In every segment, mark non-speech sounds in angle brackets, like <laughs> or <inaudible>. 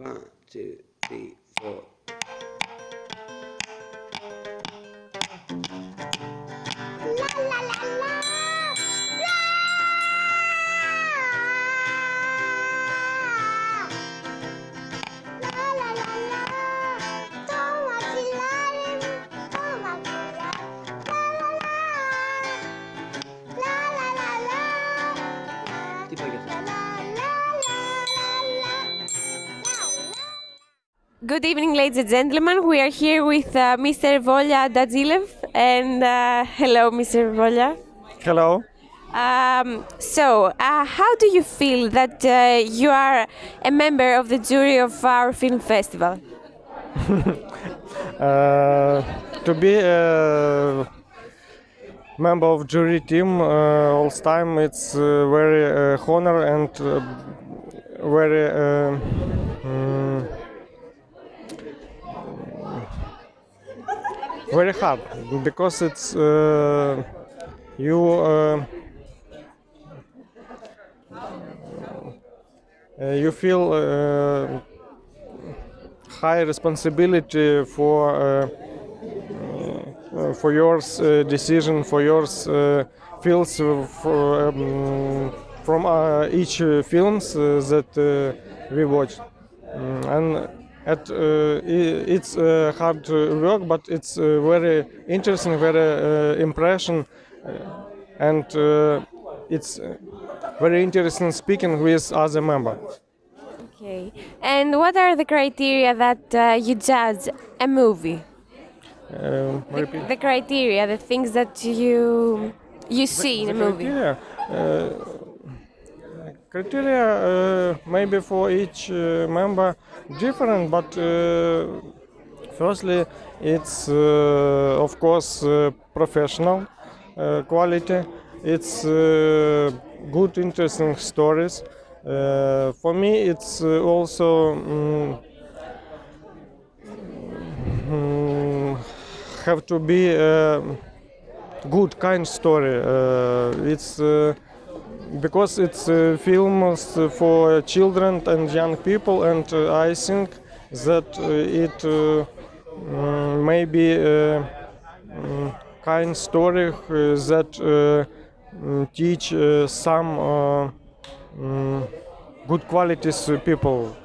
One, two, three, four. Good evening, ladies and gentlemen. We are here with uh, Mr. Volya Dadzilev. And uh, hello, Mr. Volya. Hello. Um, so, uh, how do you feel that uh, you are a member of the jury of our film festival? <laughs> Uh, to be a member of jury team uh, all time, it's uh, very uh, honor and uh, very uh, mm, very hard because it's uh, you. Uh, uh, you feel uh, high responsibility for uh, uh, for your decision, for your feels for, um, from each films that we watch, Mm, and at, uh, it's uh, hard work, but it's uh, very interesting, very uh, impression, uh, and uh, it's very interesting speaking with other members. Okay. And what are the criteria that uh, you judge a movie? Um, repeat. The criteria, the things that you you see in a movie. Criteria, uh, criteria uh, maybe for each uh, member different, but uh, firstly, it's of course professional quality. It's good, interesting stories. Uh, for me, it's uh, also. mm, have to be uh, good kind story uh, it's because it's uh, films for children and young people and uh, i think that uh, it may be mm, kind story uh, that mm, teach some mm, good qualities to people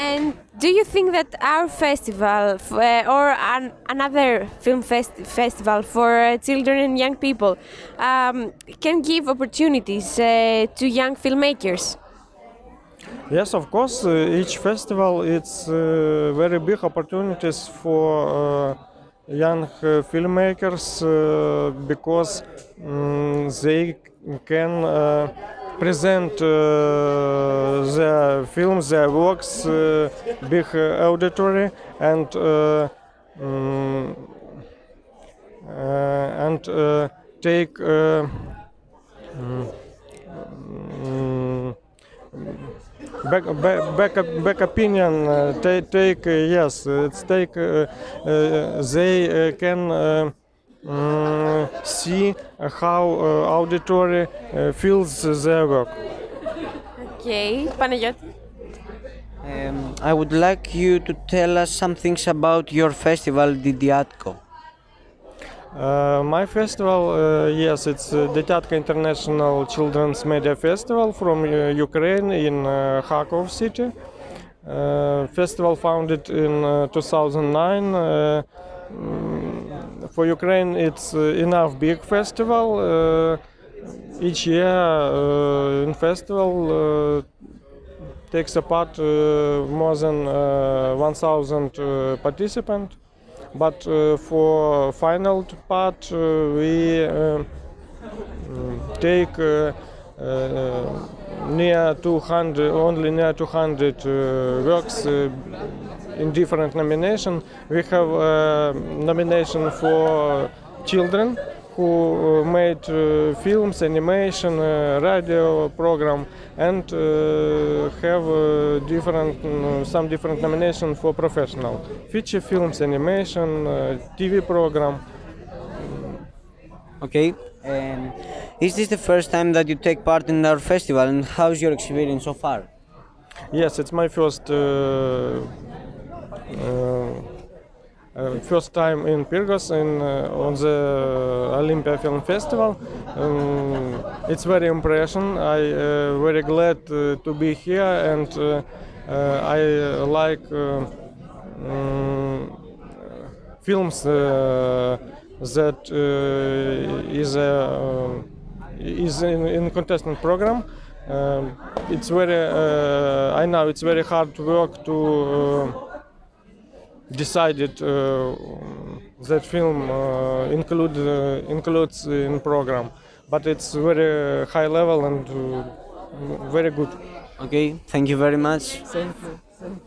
And do you think that our festival uh, or an, another film fest- festival for uh, children and young people um, can give opportunities uh, to young filmmakers? Yes, of course. Each festival it's very big opportunities for young filmmakers because mm, they can present uh, their films, their works, uh, big auditory, and uh, and take. Mm, back back back, back opinion uh, take take yes it's take uh, they can see how uh, auditory uh, feels their work Okay, Panagiotis. Um, I would like you to tell us some things about your festival, Didiatko. Uh, my festival, uh, yes, it's uh, Detyatka International Children's Media Festival from uh, Ukraine in uh, Kharkov city. Uh, festival founded in uh, 2009. For Ukraine, it's uh, enough big festival. Uh, each year uh, in festival takes a part uh, more than uh, 1,000 uh, participants. But for final part, we mm, take near 200, only near 200 uh, works in different nomination. We have uh, nomination for children who uh, made uh, films, animation, uh, radio program, and uh, have uh, different some different nomination for professional feature films, animation, TV program. Okay. Um, is this the first time that you take part in our festival, and how's your experience so far? Yes, it's my first uh, uh, uh, first time in Pyrgos in uh, on the Olympia Film Festival. Um, it's very impression. I uh, very glad uh, to be here, and uh, uh, I uh, like uh, um, films uh, that uh, is a is in, in contestant program. Um, it's very uh, I know it's very hard work to. Uh, decided uh, that film uh, include uh, includes in program but it's very high level and uh, very good Okay, thank you very much. Thank you.